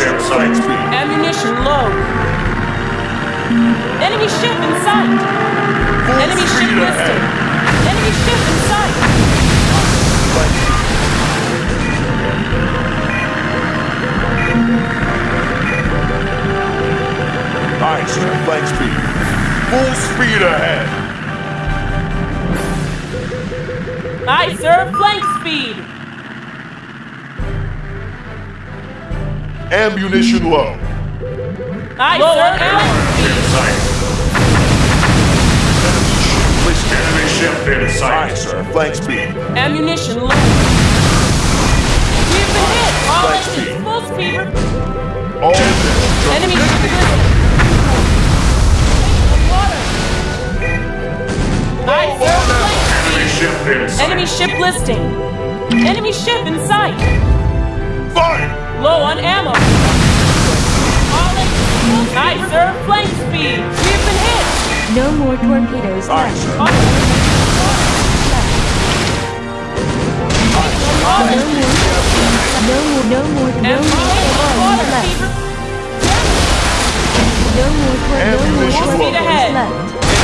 sight. Ammunition low. Enemy ship in sight. Full Enemy ship listed. Enemy ship in sight. Aye, sir. Flank speed. Full speed ahead. Aye, sir. Flank speed. Ammunition low. Aye, sir. Flank. Enemy ship in sight. Aye, sir. Flank speed. Ammunition low. We've been hit. All Flank engines speed. full speed. All engines. Enemy ship listed. Water. Aye, sir. Flank ship in Enemy ship listing. Enemy ship in sight. Fire! Low on ammo. All engines full speed. Aye, sir. Flank speed. We've been hit. No more torpedoes Aye, left. sir. All No more. No more. No more. No and more torpedoes water. left. No more. tor- No more Ammunition low. torpedoes ahead. left.